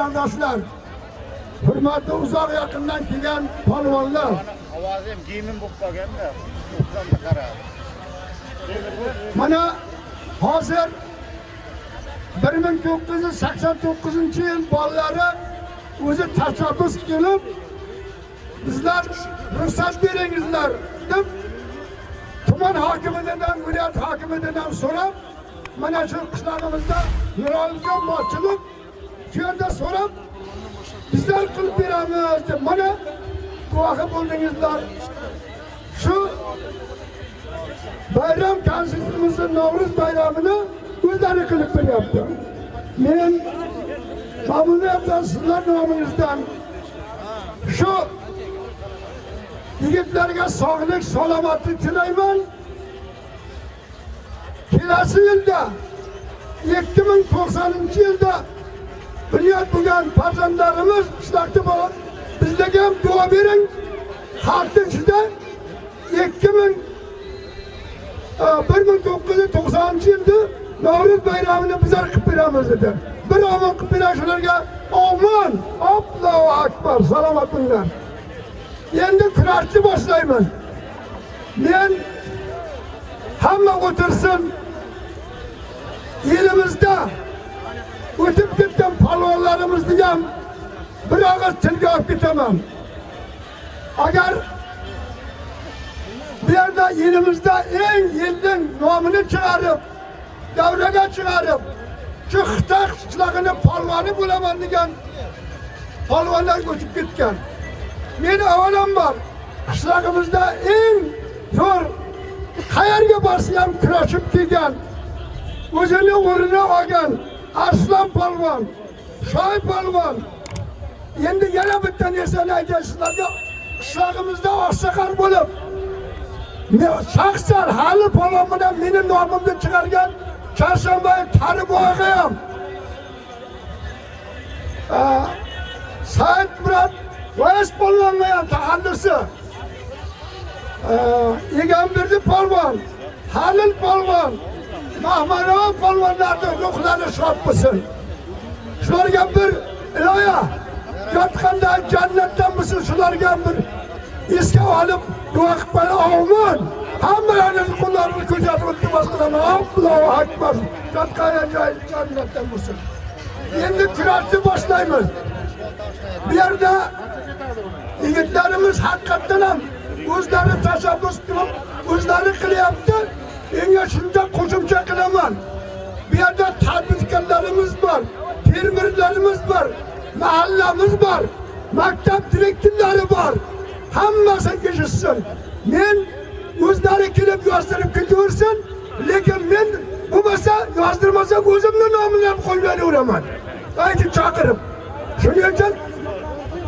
vatandaşlar, hurmatli uzoq yaqindan kelgan palvanlar. ovozim giyimim bo'lib qolganda mana hozir bir ming to'qqiz yuz sakson to'qqizinchi yil bolalari o'zi tashabbus kelib bizlar ruxsat beringizlar deb tuman hokimidan viloyat hokimidan so'rab mana shu shu yerda so'rab bizlar qilib beramiz deb mana guvohi bo'ldingizlar shu bayram konsertimizni navro'z bayramini o'zlari qilib beryapti. Men qabullayapman sizlar nomingizdan shu yigitlarga sog'lik, salomatlik tilayman. Kelasi yilda 2090-yilda bunyod bo'lgan farzandlarimiz qishloqda bo'lib bizlarga ham duo bering. Xalqning ichida 2000 1990 yilda navro'z bayramını bizler qilib beramiz dedi. Bir omon qilib berar shularga omon. Allohu akbar. Salomat bo'linglar. Endi kurashni boshlaymiz Men hamma o'tirsin. Elimizda o'tib ketgan polvonlarimizni ham bir og'iz tilga olib ketaman. Agar bu yerda elimizda eng yilning nomini chiqarib davraga chiqarib shu xitoy qishlog'ini polvoni bo'laman degan polvonlar o'tib ketgan meni avvalambor qishlog'imizda eng zo'r qayerga borsa ham kurashib kelgan o'zini o'rnini olgan arslon polvon shoy polvon endi yana bitta narsani aytay sizlarga? Qishlog'imizda oqsoqol bo'lib Men shaxsan hali polvon bilan meni nomimni chiqargan Chorshanba Tariboyga ham. Said Murod Voyas polvonga ham taxallusi Egamberdi polvon Halil polvon Mahmanov polvonlarni ruhlari shod bo'lsin shularga bir iloya. Yotqanda jannatdan bo'lsin shularga bir esga olib duo qilib qo'ying omon hammalaringizni qo'llarini ko'rsatib iltimos qilaman allohu akbar. Yotgan joy jannatdan bo'lsin endi kurashni boshlaymiz. Bu yerda yigitlarimiz haqiqatdan ham o'zlari tashabbus qilib o'zlari qilyapti. Menga shunda qo'shimcha qilaman bu yerda tadbirkorlarimiz bor fermerlarimiz bor mahallamiz bor maktab direktorlari bor hammasi eshitsin men o'zlari kelib yozdirib ketaversin lekin men bo'lmasa yozdirmasa o'zimni nomini ham qo'yib beraveraman aytib chaqirib. Shuning uchun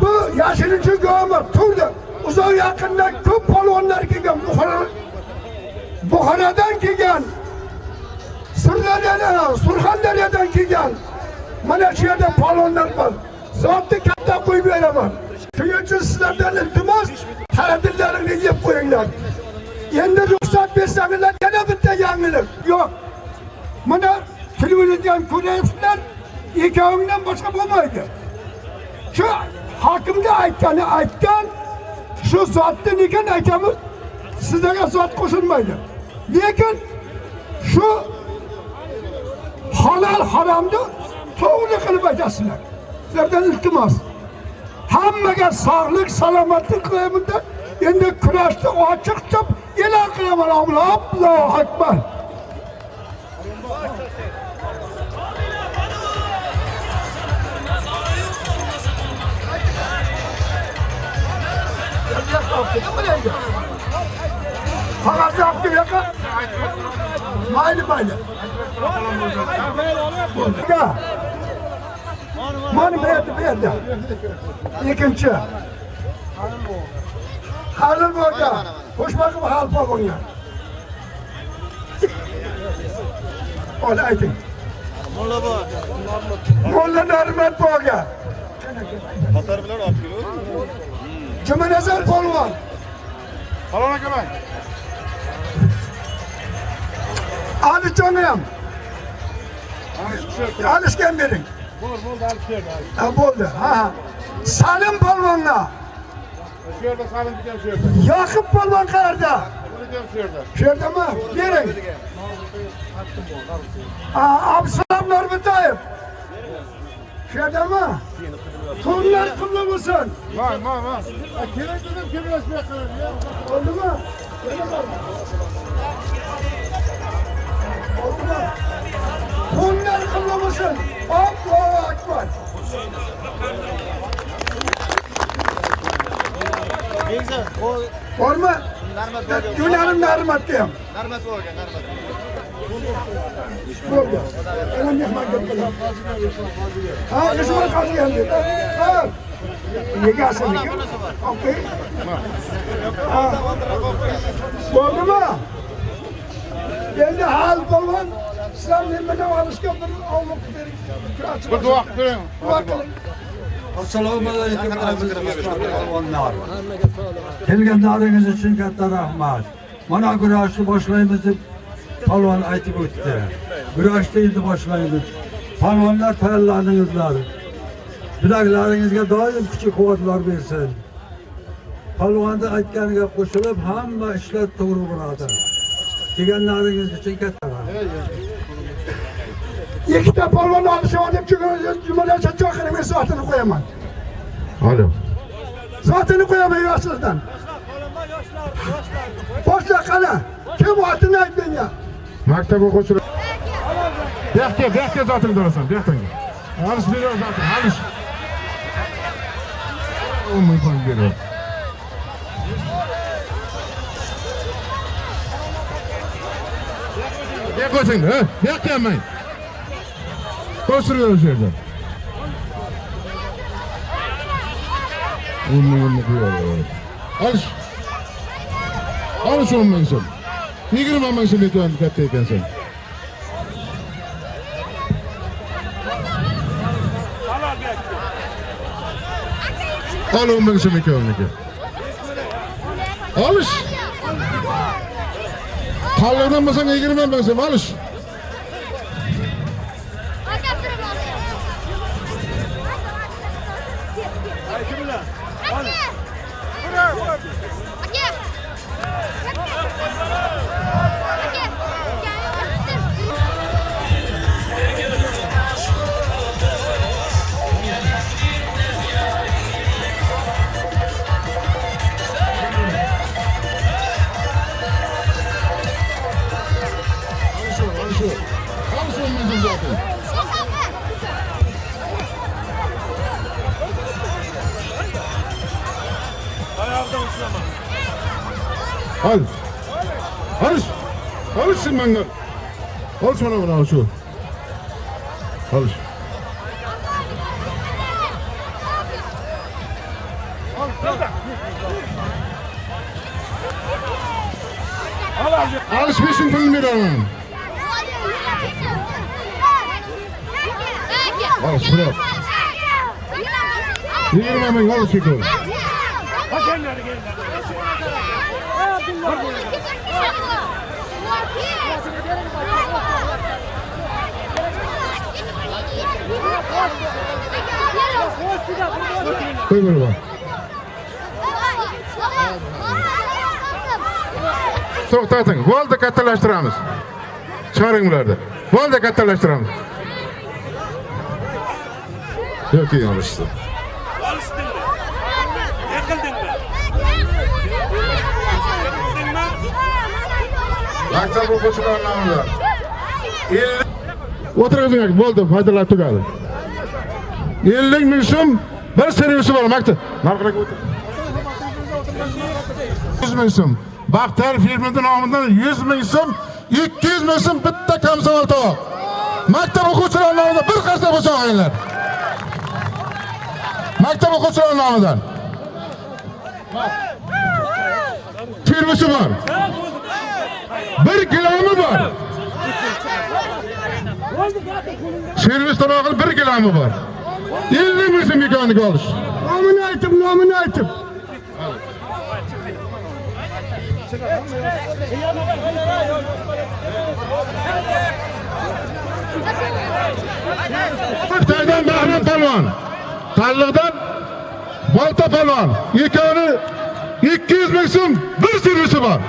bu yashirincha government turdi. Uzoq yaqindan ko'p polvonlar kelgan Buxoro Buxorodan kelgan Sirdaryodan, Surxondaryodan kelgan. Mana shu yerda palonlar bor. Zotni katta qo'yib beraman. Shuning uchun sizlardan iltimos ta'tillaringni yeb qo'yinglar. Endi ruxsat bersangizlar yana bitta yangilik. Yo'q. Mana televiziyadan ko'ryapsizlar ikkovingdan boshqa bo'lmaydi. Shu hokimga aytgani aytgan shu zotni nega aytamiz? Sizlarga zot qo'shilmaydi. Lekin shu halol haromni to'g'ri qilib aytasizlar sizlardan iltimos hammaga sog'lik salomatlik tilayman deb endi kurashni ochiq deb e'lon qilaman allohu akbar Faqat yoqdi yoqa. Mayli mayli. Bo'ldi. Mana berdi, berdi. Ikkinchi. Halil bo'ldi. Qo'shmaqib halpa bo'lgan. Ol ayting. Mulla bor. Mulla Narmat bo'lgan. Qatar bilan olib kelib. Jumanazar polvon. Salom akaman. Ali Joniyam. Alishgan bering. Bol bol da alıp şöyle. Ha bo'ldi. Ha. Salim. Şöyle salın gidelim şöyle. Yakıp polvon qayerda? Bunu gidelim şöyle. Shu yerdami? Bering. Ha, Absalom Norbo'tayev. Shu yerdami? To'nlar qimli bo'lsin. Vay vay vay. Kerak dedim kemlaşmaya kadar ya. Bo'ldimi? Yana bor. Bo'ldimi? Bunlar kılamışın. Allahu Akbar. Borma. Gülerim narmat diyem. Narmat bo'lgan, narmat. Bo'lgan. Ana mehmon bo'lgan. Ha, ishma qolgan dedi. Ha. Yegasini. Okay. Ha. Bo'ldimi? Endi ha polvon sizlar nimaga olishga bir ovloq bering. Bir dua kılın. Duo qiling. Assalomu alaykum. Kelganlaringiz uchun katta rahmat. Mana kurashni boshlaymiz deb polvon aytib o'tdi. Kurashni endi boshlaymiz. Polvonlar tayyorlandingizlar. Bilaklaringizga doim kuch-quvvatlar bersin. Polvonni aytganiga qo'shilib hamma ishlar to'g'ri bo'ladi. Kelganlaringiz uchun katta. ikkita polvon olishyo deb jumalacha choqirimga zotini qo'yaman alo. Zotini qo'yaman yoshlardan boshla qani kim otini ayt menga maktab o'quvchilari bu yoqqa bu yoqqa zotingni turasan bu yoqdan halish beraver zoting olsun, ha? Yemeyin. Koşturuyoruz yerden. Olmayı olmayı koyuyor. Alış. Alış olmayın sen. Yigirma ming so'm ekan katta ekansan. Al o'n ming so'm ekan uniki. Olish. Yigirma ming so'm olish. Alish Al. Alish. Alishsin menga. Alish mana buni alish ol. Alish. Alish beshin pulini beraman. Alish bırak. Yigirma ming alish ekan. Koy bo'lma. To'xtating. Bo'ldi, kattalashtiramiz. Chiqaring bularni. Bo'ldi, kattalashtiramiz. Yo'q, yo'lishdi. Olsdingmi? Yiqildingmi? Yiqildingmi? Maktab o'quvchilari nomida. O'tirgizinglar, bo'ldi, foydalar tugadi. 50 ming so'm bir servisi bor maktab. Narxiga o'tir. 100 ming so'm. Baxtar firmasi nomidan 100 ming so'm, 200 ming so'm bitta kamzavol tovoq. Maktab o'quvchilari nomidan bir qarsa bo'lsa olinglar. Maktab o'quvchilari nomidan. Firmasi bor. Bir kilomi bor. Servis tarog'ini bir kilomi bor. 50 ming so'm ekaniga olish. Nomini aytib, nomini aytib. Xitoydan Bahram polvon. Tanliqdan Bolta polvon. Ikkovini 200 ming bir servisi bor.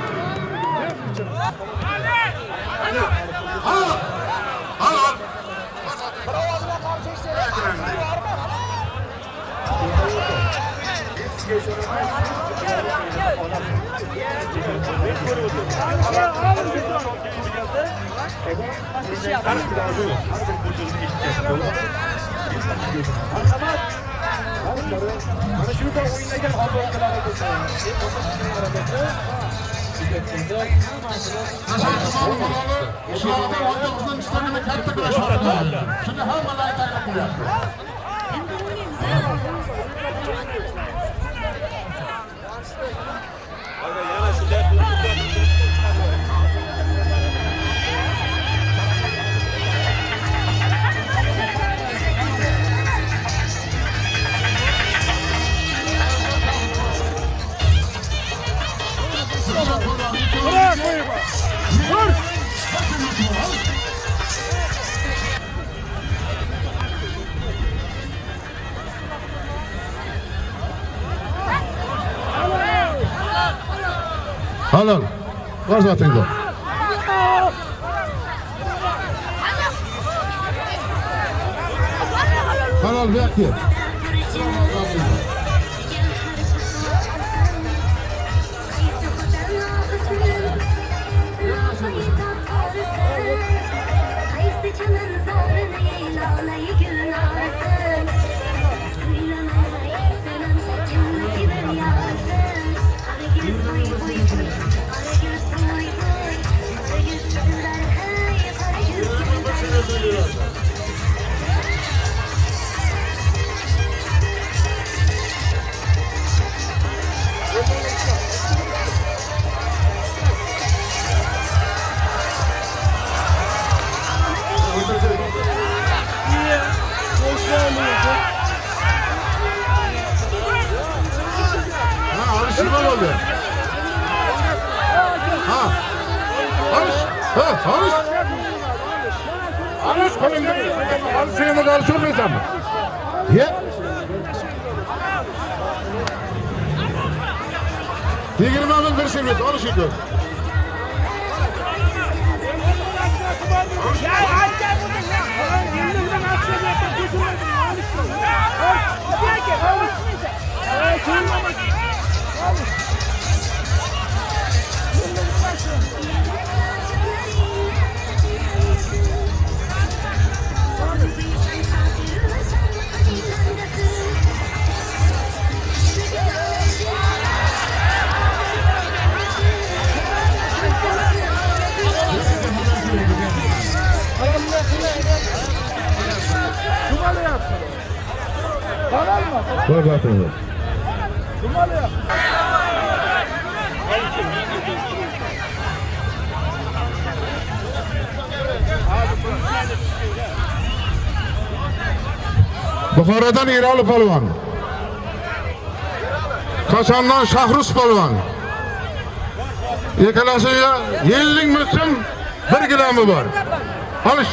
ko'rib o'tiribmiz marhamat mana shuda o'ynagan ota-onalar Ishlarni o'ynoqdan ishlarini katta kurashmoqda. Shuni hammalar aytib qo'yapti. złotych było. Karol, jak aqui. Koy batını. Buxorodan Eroli polvon. Kosondan Shahrus polvon. Ikkalasiga 50 ming so'm 1 gilomi bor. Olish. Var alış.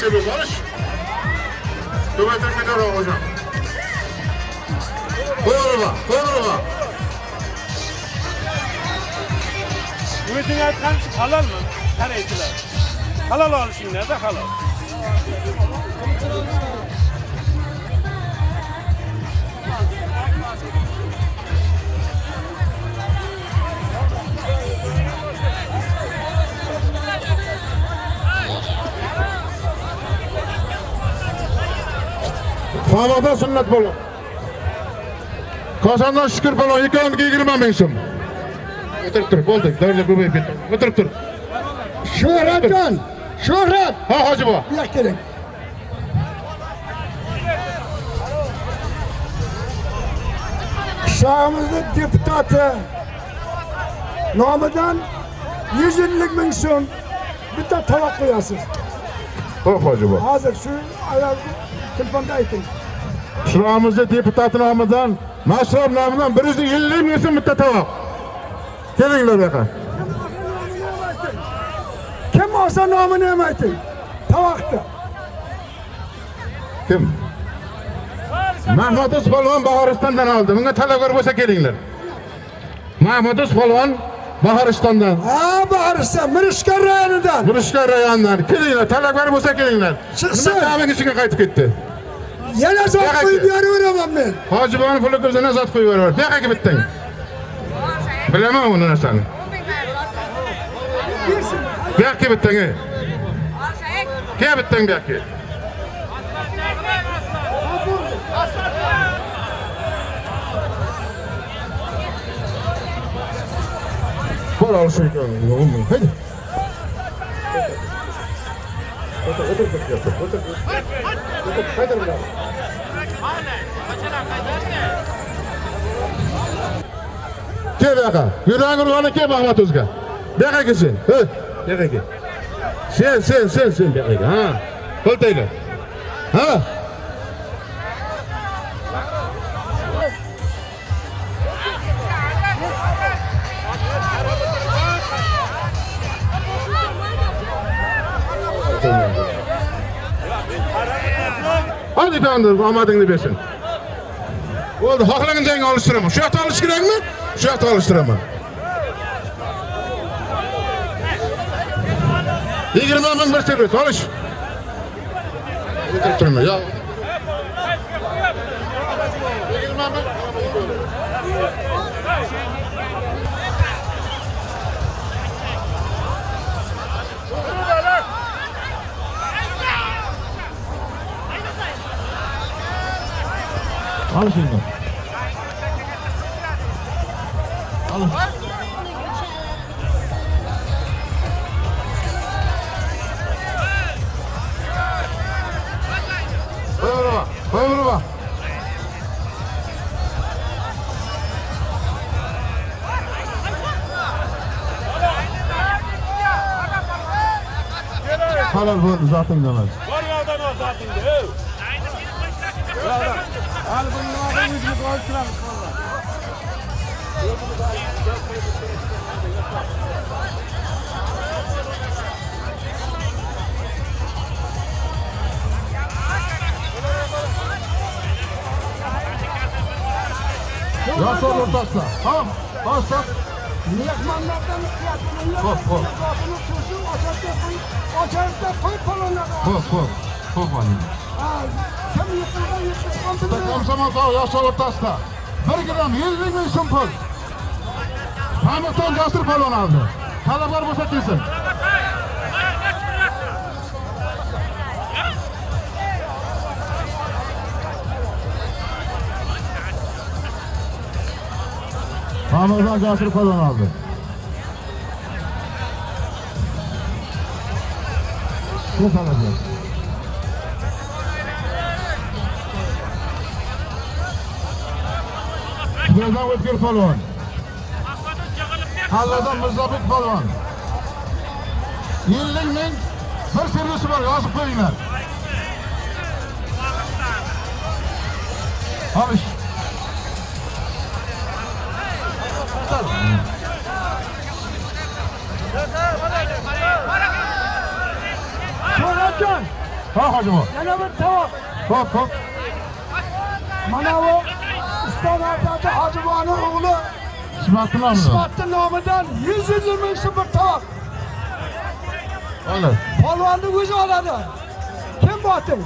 Sebebi. Alış. Kuvvetli bir hocam. Koy araba. Koy araba. Ümitin aytgan halol mi? Qaraychilar. Halol olishinglarda halol. Famoda sunnat bo'ldi. Kosondan shukur bo'ldi. Ikkoviniga 20 ming so'm. Dur, oldu. Dörde göbeyip bitti. Oturup dur. Şöhretcan, şöhret. Ha hacı bu. Bir dakika. Şahımızın deputatı Namıdan 150 bin so'm bitta tovoq qo'yasiz. Hop hacı bu. Hozir shu ayol telefonda ayting. Şuramızda deputat namıdan, masraf namıdan 150 bin so'm bitta tavoq. Kelinglar bu yoqqa. Kim olsa ham ayting. Tovoqda. Kim? Mahmud Uspolvon Bahoristondan oldi. Bunga talabgor bo'lsa kelinglar. Mahmud Uspolvon Bahoristondan. Ha, borsa Mirishkor rayonidan. Burishkor rayonidan. Kelinglar, talabgor bo'lsa kelinglar. Chiqsin. Nima ichiga qaytib ketdi. Yana zot qo'yib aka. beraveraman men. Hojibon puli ko'zini zot qo'yib yuboraver. Bu yoqqa bitding. bilaman uni narsani. Bu yoqqa kel bittang kel bittang bu yoqqa bir olish ekan. Haydi. O'tir o'tir o'tir o'tir. Qaytar bularni Gel bu yoqqa. Yuragini urgani kel Mahmud o'ziga. Bu yoqqa kelsin. Ha, bu yoqqa kel. Sen, sen, sen, sen bu yoqqa kel. Ha. Qo'l tayla. Ha. Hadi tandır, omadingni bersin. Bo'ldi, xohlagan joyingga olishtiraman. Shu yoqda olish kerakmi? Yoqda olishtiraman. 20 ming bir servis olish. O'tirib turma, yo. 20 ming. Al şimdi. Halal bu zaten demez. Var ya adam o zaten de. Al bunu adam yüzünü koysunlar. Yasal ortasına. Tamam. Başla. mehmonlardan ho'p ho'p ocharda qo'y palonlarni ho'p ho'p ho'p valima komsomol tog' yoshlar o'rtasida bir gram ellik ming so'm pul pamukdan jasur palon oldi talablar bo'lsa kelsin Hamilton Jasur polvon aldı. Ne alacak? Buradan O'tkir polvon. Halladan Mirzobek polvon. 50 ming bir servisi bor, yozib qo'yinglar. Olish. Sho'ratjon, Ha hojimo. yana bir tovoq. Hop hop. Mana bu Uston Abdati Hojiboni o'g'li Ismatni nomida. Ismatni nomidan 120 ming so'm bir tovoq. Olur. Polvonni o'zi oladi. Kim boting?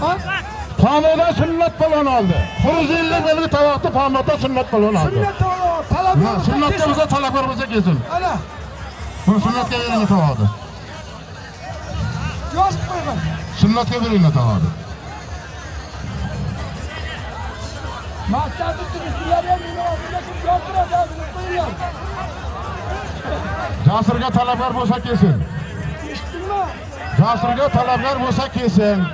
Ha? Pamuda sunnat polvon oldi. 150 belgi tovoqni Pamuda sunnat polvon oldi. Sunnat tovoq, talab Ha, talablar bo'lsa kelsin. Ana, Bu sunnatga beringlar tovoqni. yozib qo'ygan. Sunnatga beringlar tovoqni. Maksadı turistlerden yine ortada kim yoktur Mutluyum. Jasirga talabgor bo'lsa kelsin. İçtinmi? Jasirga talabgor bo'lsa kelsin.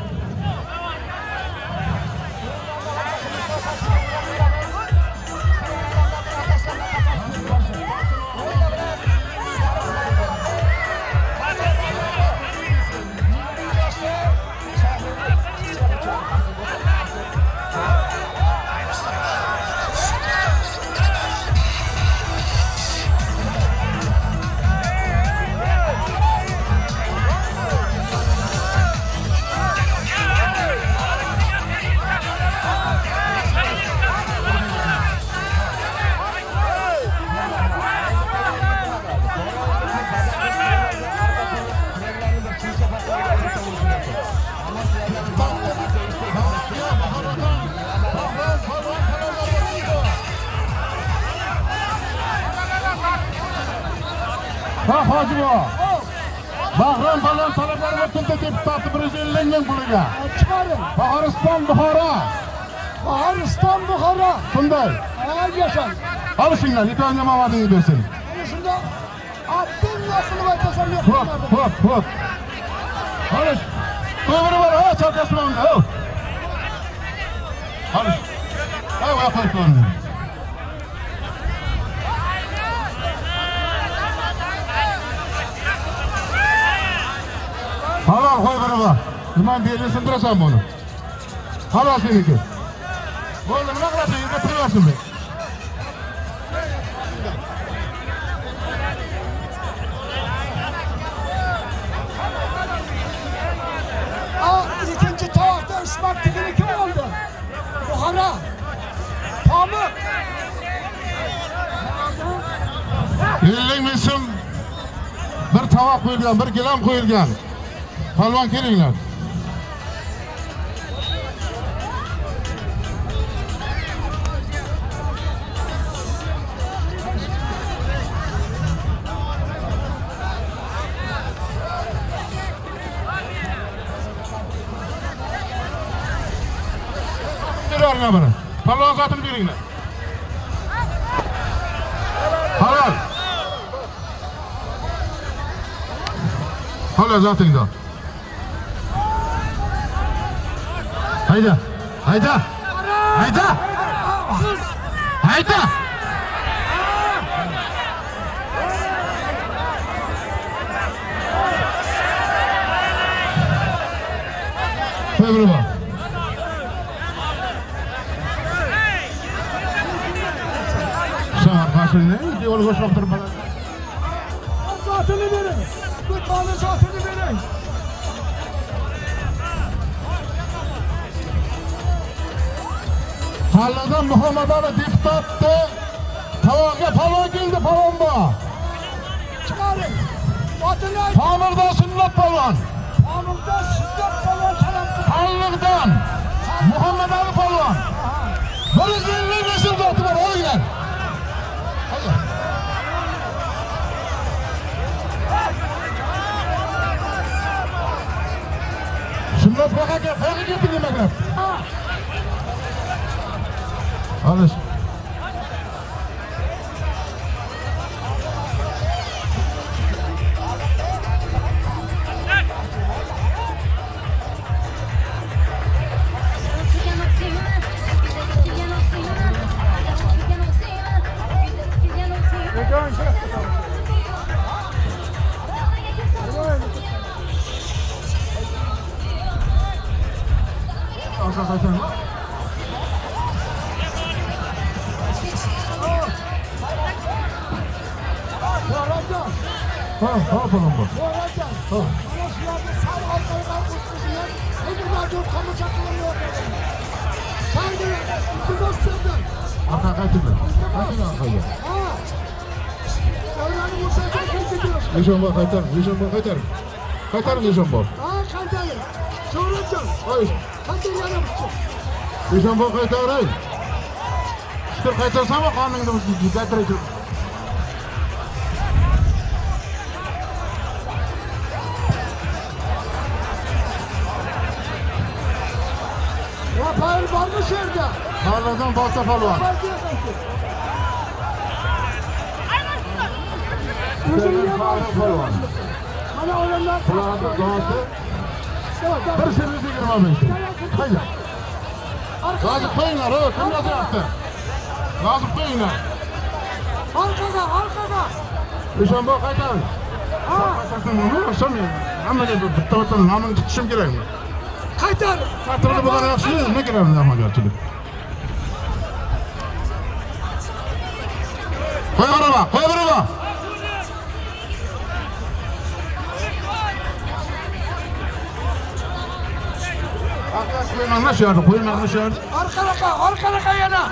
150 ming puliga. Çıkarın. Bahoriston Buxoro. Baharistan Bukhara. Shunday. Aa yaşan. Olishinglar, yetonga mamadingiz bersin. Hani şunda attın nasıl bakasam yok. Hop, hop, hop. Olish. To'g'ri bor, ha, chakasini oldi. ha. Olish. Ha, voy qo'yib qo'ydim. Halol qo'y biri bor. Nima belini sindirasan buni? Halol seniki. Bo'ldi, nima qilasan? Yerga turaversin be. Aa ikinci tavakta ısmak tigini kim oldu? Bukhara. Pamuk. 50 ming so'm bir tovoq qo'yilgan, bir gilam qo'yilgan. Palvon kelinglar. yana biri Palon sotib beringlar. Halol. Xolos zotingdan Hayda. Hayda. Hayda. Hayda. Hayda. Koş otur bana. Zatını verin. Tane zatını verin. Hallidan Muhammed Ali deputatdı. Tavaga palon geldi bu. Çıkarın. Tamirdan sünnet palon. Pamuk'ta şiddet falan tarafı. Hallikdan Muhammed Ali palon. Bir yüz elli nesil zatı var o gel. Xullas, xohlagan, xohlagan nimaga? Alish kantarı. Çoğuracağım. Hayır. Kantarı yana tutacağım. Nişan bak kaytar ay. Şükür kaytarsan bak kanını da getireceğim. Rafael varmış evde. Tarladan Bolta Palvan. Palvan. Mana olanlar Kulağında doğası. Serisi girmemiş. Haydi. Razı koyunlar o. Kim nasıl yaptı? Razı koyunlar. Arkada, arkada. Düşen bu kaytan. Kaçarsın onu. Akşam ya. Ama ne bu bitti bitti. Namını tutuşum gerek mi? Kaytar. Katırını bu kadar yakışıyor. Ne gerek mi ama gerçekten? Koy araba. Koy araba. Arkadaş koyun anlaşıyordu. Koyun anlaşıyordu. Arkada, arkada yana.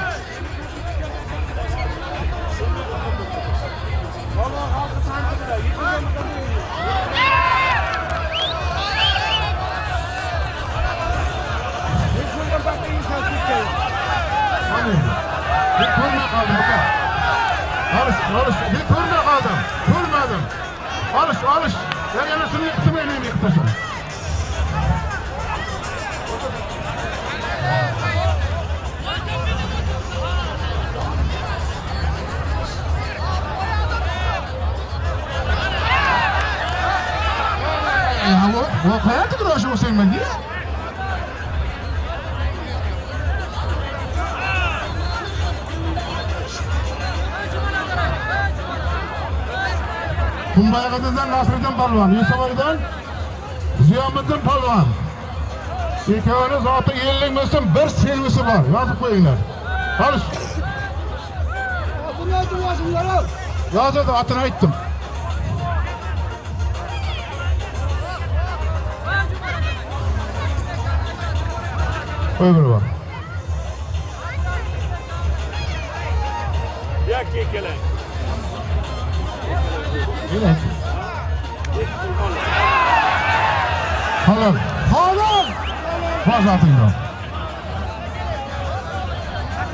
Hani? Bir kurma kaldım bak. Alış, alış. Bir kurma kaldım. Kurmadım. Alış, alış. Ben yanısını yıktım elimi yıktasın. هوا واقعا تقدر اشوف حسين مجيد Kumbayagadidan Nasriddin Palvon, Yusuboydan Ziyomiddin Palvon. Ikkovini zoti 50 ming bir servisi bor, yozib qo'yinglar. Qolish. Yozadi, otini aytdim. Öbürü var. Yine. Halal. Hanım. Var zaten ya.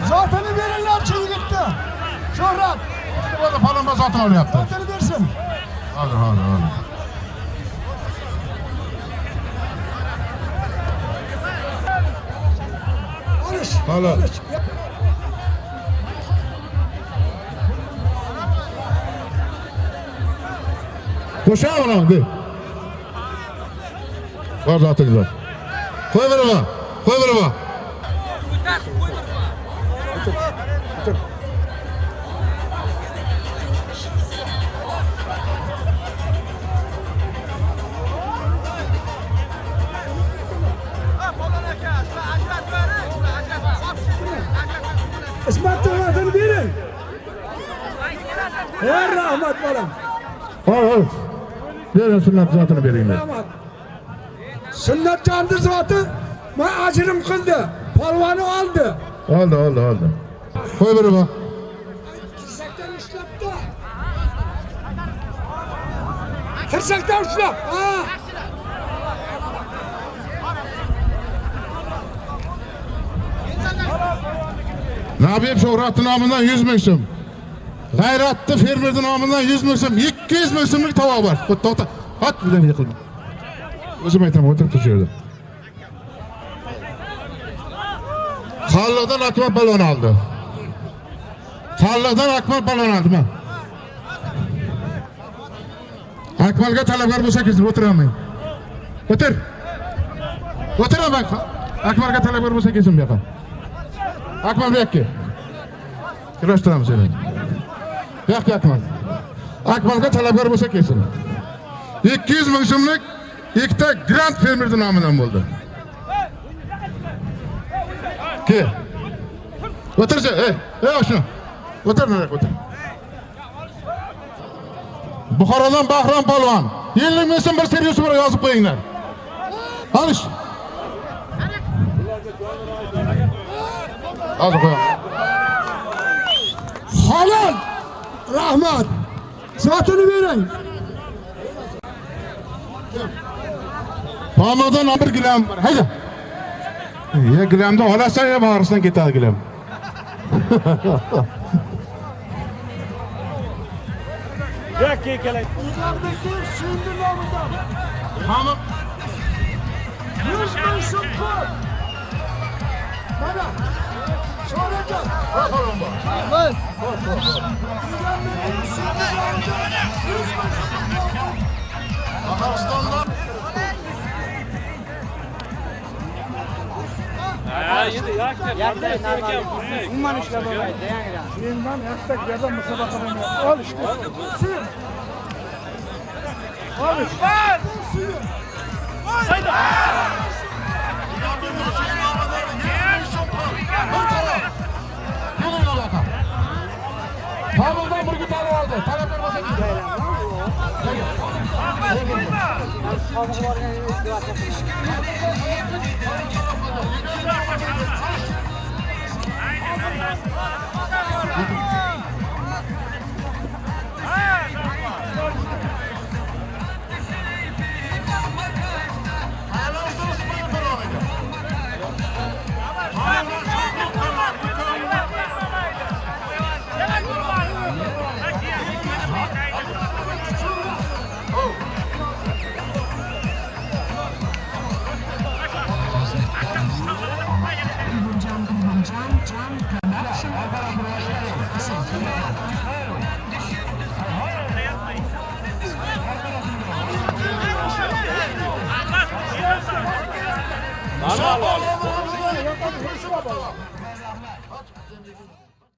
Zatını verirler çılgıttı. Şöhret. İşte bu da palamba zaten öyle yaptı. Zatını versin. Hadi hadi hadi. Alış. Halal. Alış. Koşar mı lan? De. Var zaten güzel. Koy bana bak. Koy bana bak. İsmet'in zatını verin. Her rahmet balam. Al al. Verin sünnet zatını vereyim ben. Rahmet. Sünnet candı zatı. Ben acırım kıldı. Palvanı aldı. Oldu oldu oldu. Koy bana bak. Tirsaktan uçlaptı. Tirsaktan Nabib Shuhrati nomidan 100 ming so'm. G'ayratli fermerni nomidan 100 ming so'm, 200 ming so'mlik tovoq bor. To'xta. Hot bilan yiqilma. O'zim aytaman, o'tirib tur shu yerda. Qalliqdan balon oldi. Qalliqdan Akmal balon oldimi? Akmalga talablar bo'lsa kirib o'tiraman. O'tir. O'tiraman. Akmalga talablar bo'lsa kelsin bu yoqqa. Bu yoqqa. Kurashtiramiz seni. Bu yoqqa Akmal. Akmalga talabgar bo'lsa kelsin. 200 ming so'mlik ikkita Grand Fermerni nomidan bo'ldi. Ke. O'tirchi, ey, ey shuni. O'tir, nari o'tir. Buxorodan Bahrom polvon. Yillik mensin bir servis bir yozib qo'yinglar. Olish. Hozir qo'ying. Halal. Rahmet. Zatını verin. Pamukdan bir gilam bor. Hayda. Ya gilamni olasan ya bag'risidan ketadi gilam. Ya kekele. Yukarıdaki şimdi namından. Pamuk Yüz bin şıkkı. Bana. Kazakiston'da Yeniden hashtag yerden musabaka oynuyor. Al işte. Suyun. Al işte. Yürüyün burgut olib oldi talablar bo'lsa 上吧，上吧，上吧，上吧！